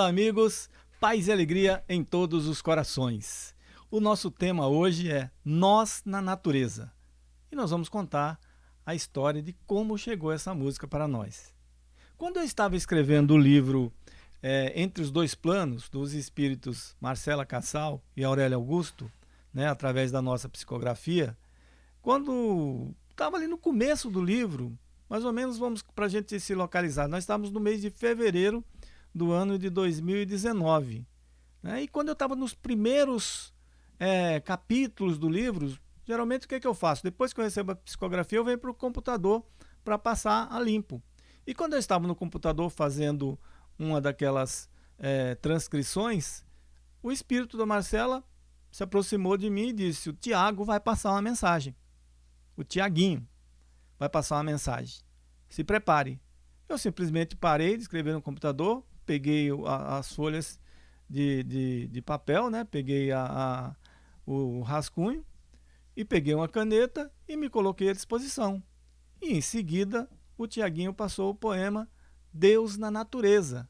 Olá, amigos. Paz e alegria em todos os corações. O nosso tema hoje é Nós na Natureza. E nós vamos contar a história de como chegou essa música para nós. Quando eu estava escrevendo o livro é, Entre os Dois Planos, dos espíritos Marcela Cassal e Aurélio Augusto, né, através da nossa psicografia, quando estava ali no começo do livro, mais ou menos vamos para a gente se localizar, nós estávamos no mês de fevereiro do ano de 2019. Né? E quando eu estava nos primeiros é, capítulos do livro, geralmente o que, é que eu faço? Depois que eu recebo a psicografia, eu venho para o computador para passar a limpo. E quando eu estava no computador fazendo uma daquelas é, transcrições, o espírito da Marcela se aproximou de mim e disse: O Tiago vai passar uma mensagem. O Tiaguinho vai passar uma mensagem. Se prepare. Eu simplesmente parei de escrever no computador, peguei a, as folhas de, de, de, papel, né? peguei a, a, o rascunho e peguei uma caneta e me coloquei à disposição. E em seguida o Tiaguinho passou o poema Deus na Natureza,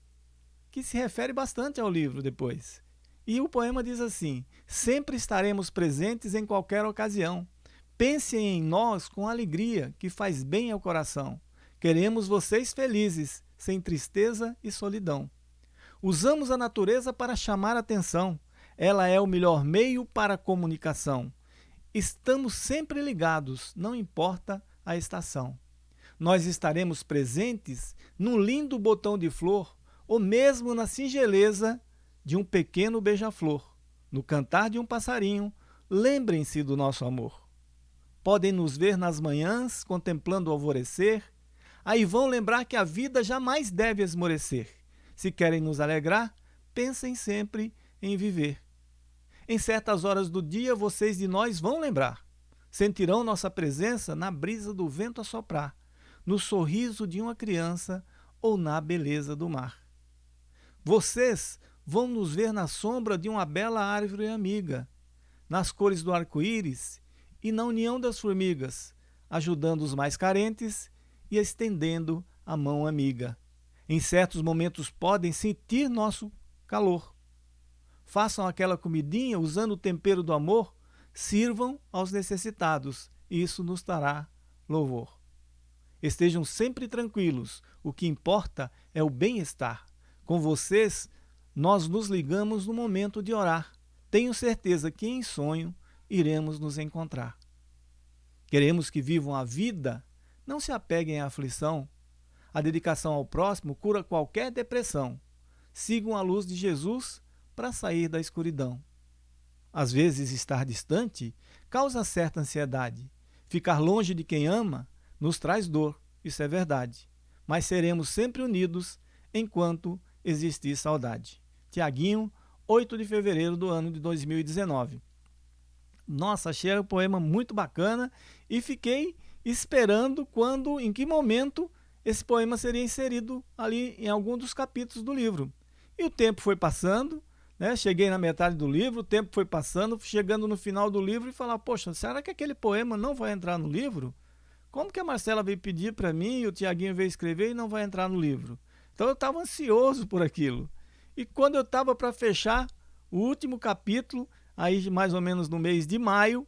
que se refere bastante ao livro depois. E o poema diz assim: Sempre estaremos presentes em qualquer ocasião. Pensem em nós com alegria, que faz bem ao coração. Queremos vocês felizes, sem tristeza e solidão. Usamos a natureza para chamar atenção. Ela é o melhor meio para a comunicação. Estamos sempre ligados, não importa a estação. Nós estaremos presentes num lindo botão de flor ou mesmo na singeleza de um pequeno beija-flor, no cantar de um passarinho. Lembrem-se do nosso amor. Podem nos ver nas manhãs contemplando o alvorecer aí vão lembrar que a vida jamais deve esmorecer. Se querem nos alegrar, pensem sempre em viver. Em certas horas do dia, vocês de nós vão lembrar. Sentirão nossa presença na brisa do vento a soprar, no sorriso de uma criança ou na beleza do mar. Vocês vão nos ver na sombra de uma bela árvore amiga, nas cores do arco-íris e na união das formigas, ajudando os mais carentes e estendendo a mão amiga. Em certos momentos podem sentir nosso calor. Façam aquela comidinha usando o tempero do amor, sirvam aos necessitados, isso nos dará louvor. Estejam sempre tranquilos, o que importa é o bem-estar. Com vocês, nós nos ligamos no momento de orar. Tenho certeza que em sonho iremos nos encontrar. Queremos que vivam a vida não se apeguem à aflição. A dedicação ao próximo cura qualquer depressão. Sigam a luz de Jesus para sair da escuridão. Às vezes, estar distante causa certa ansiedade. Ficar longe de quem ama nos traz dor, isso é verdade. Mas seremos sempre unidos enquanto existir saudade. Tiaguinho, 8 de fevereiro do ano de 2019. Nossa, achei o poema muito bacana e fiquei esperando quando, em que momento esse poema seria inserido ali em algum dos capítulos do livro. E o tempo foi passando, né? cheguei na metade do livro, o tempo foi passando, chegando no final do livro e falar, poxa, será que aquele poema não vai entrar no livro? Como que a Marcela veio pedir para mim e o Tiaguinho veio escrever e não vai entrar no livro? Então eu estava ansioso por aquilo. E quando eu estava para fechar o último capítulo, aí mais ou menos no mês de maio,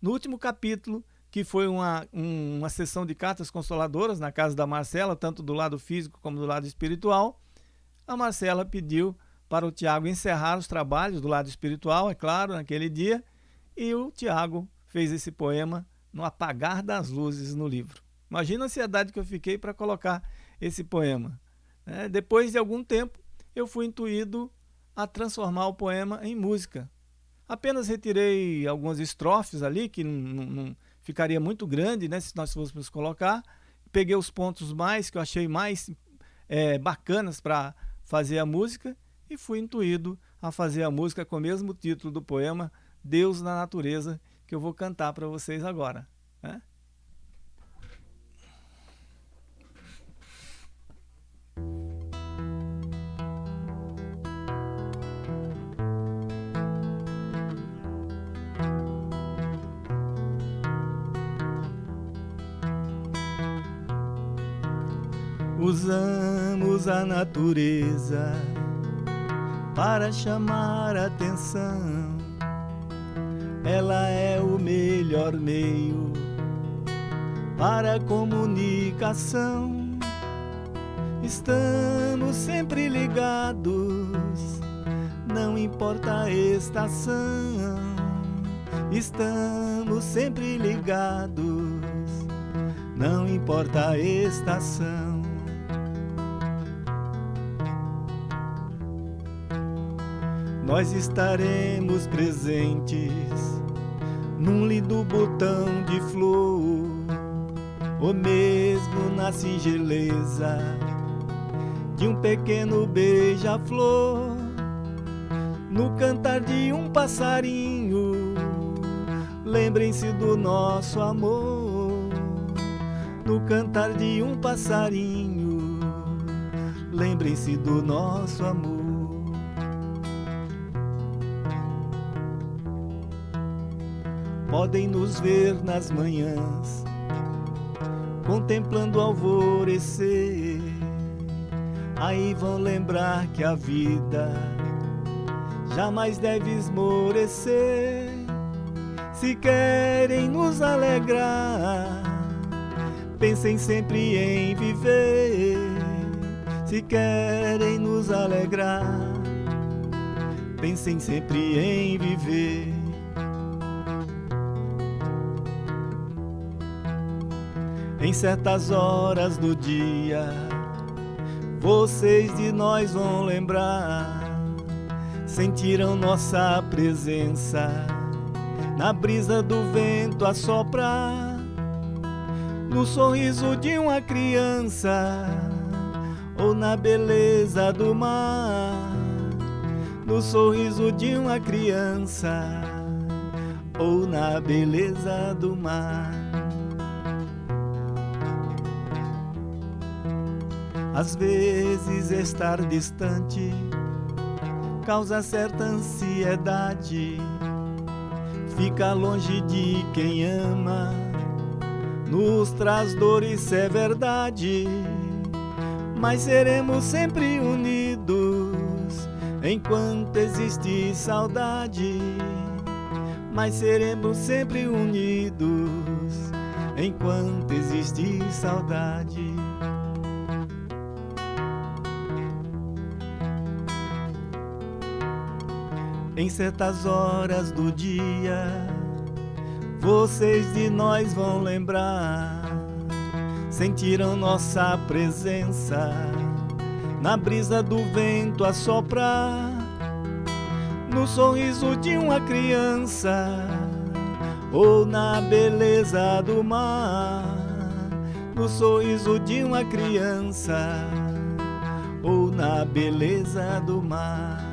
no último capítulo, que foi uma, um, uma sessão de cartas consoladoras na casa da Marcela, tanto do lado físico como do lado espiritual. A Marcela pediu para o Tiago encerrar os trabalhos do lado espiritual, é claro, naquele dia, e o Tiago fez esse poema no apagar das luzes no livro. Imagina a ansiedade que eu fiquei para colocar esse poema. É, depois de algum tempo, eu fui intuído a transformar o poema em música. Apenas retirei algumas estrofes ali que não, não, ficaria muito grande, né, se nós fôssemos colocar. Peguei os pontos mais que eu achei mais é, bacanas para fazer a música e fui intuído a fazer a música com o mesmo título do poema Deus na Natureza, que eu vou cantar para vocês agora. Né? Usamos a natureza para chamar atenção. Ela é o melhor meio para comunicação. Estamos sempre ligados, não importa a estação. Estamos sempre ligados, não importa a estação. Nós estaremos presentes num lindo botão de flor, ou mesmo na singeleza de um pequeno beija-flor, no cantar de um passarinho. Lembrem-se do nosso amor, no cantar de um passarinho. Lembrem-se do nosso amor. Podem nos ver nas manhãs, contemplando o alvorecer. Aí vão lembrar que a vida jamais deve esmorecer. Se querem nos alegrar, pensem sempre em viver. Se querem nos alegrar, pensem sempre em viver. Em certas horas do dia, vocês de nós vão lembrar. Sentiram nossa presença na brisa do vento a soprar, no sorriso de uma criança ou na beleza do mar, no sorriso de uma criança ou na beleza do mar. Às vezes estar distante causa certa ansiedade. Fica longe de quem ama, nos traz dores, é verdade. Mas seremos sempre unidos enquanto existe saudade. Mas seremos sempre unidos enquanto existe saudade. Em certas horas do dia. Vocês de nós vão lembrar, sentiram nossa presença na brisa do vento a soprar, no sorriso de uma criança ou na beleza do mar, no sorriso de uma criança ou na beleza do mar.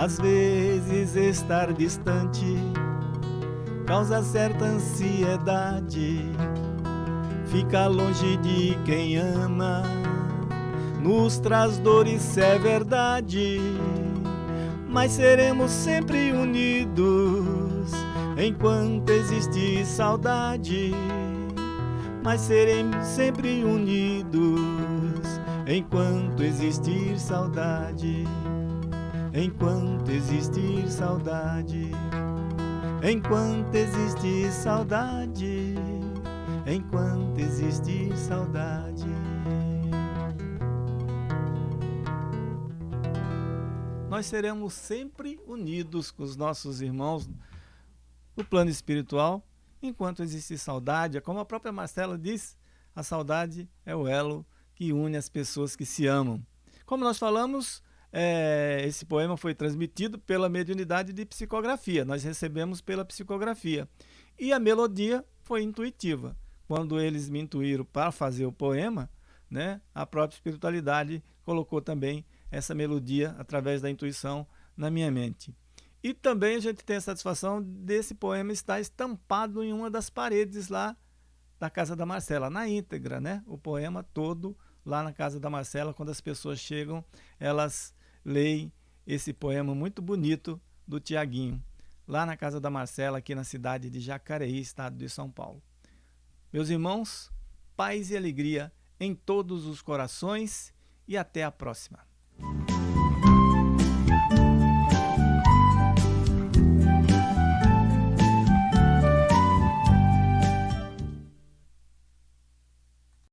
Às vezes estar distante causa certa ansiedade. Fica longe de quem ama, nos traz dores, é verdade. Mas seremos sempre unidos enquanto existe saudade. Mas seremos sempre unidos enquanto existir saudade enquanto existir saudade, enquanto existir saudade, enquanto existir saudade. Nós seremos sempre unidos com os nossos irmãos no plano espiritual, enquanto existir saudade, é como a própria Marcela diz, a saudade é o elo que une as pessoas que se amam. Como nós falamos, é, esse poema foi transmitido pela mediunidade de psicografia. Nós recebemos pela psicografia. E a melodia foi intuitiva. Quando eles me intuíram para fazer o poema, né, a própria espiritualidade colocou também essa melodia através da intuição na minha mente. E também a gente tem a satisfação desse poema estar estampado em uma das paredes lá da casa da Marcela, na íntegra, né? O poema todo lá na casa da Marcela, quando as pessoas chegam, elas leem esse poema muito bonito do Tiaguinho, lá na casa da Marcela, aqui na cidade de Jacareí, estado de São Paulo. Meus irmãos, paz e alegria em todos os corações e até a próxima.